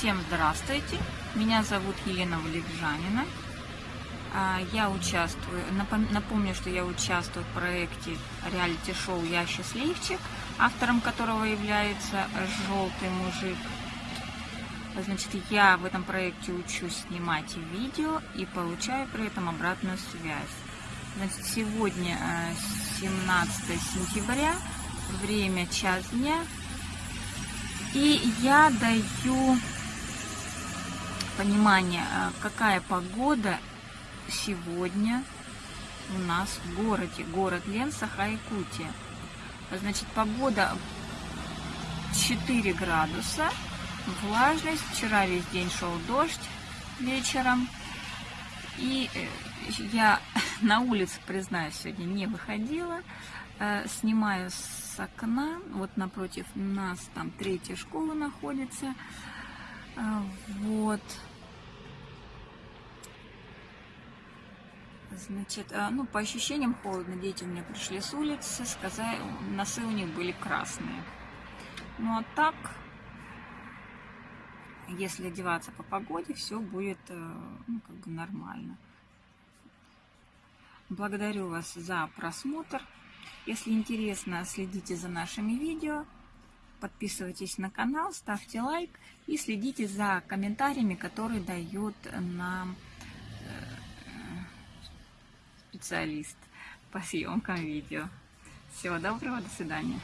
Всем здравствуйте! Меня зовут Елена Валерьянина. А, Я участвую, напом- напомню, что я участвую в проекте реалити-шоу «Я счастливчик», автором которого является «Желтый мужик». Значит, я в этом проекте учусь снимать видео и получаю при этом обратную связь. Значит, сегодня э, 17 сентября, время час дня, и я даю понимание, э, какая погода сегодня у нас в городе. Город Лен, Саха-Якутия. Значит, погода 4 градуса, влажность. Вчера весь день шел дождь вечером. И э, я на улице, признаюсь, сегодня не выходила. Э, Снимаю с окна. Вот напротив нас там третья школа находится. Э, Вот. Значит, э, ну, по ощущениям холодно. Дети у меня пришли с улицы, сказали, носы у них были красные. Ну, а так, если одеваться по погоде, все будет, э, ну, как бы нормально. Благодарю вас за просмотр. Если интересно, следите за нашими видео. Подписывайтесь на канал, ставьте лайк и следите за комментариями, которые дает нам специалист по съемкам видео. Всего доброго, до свидания.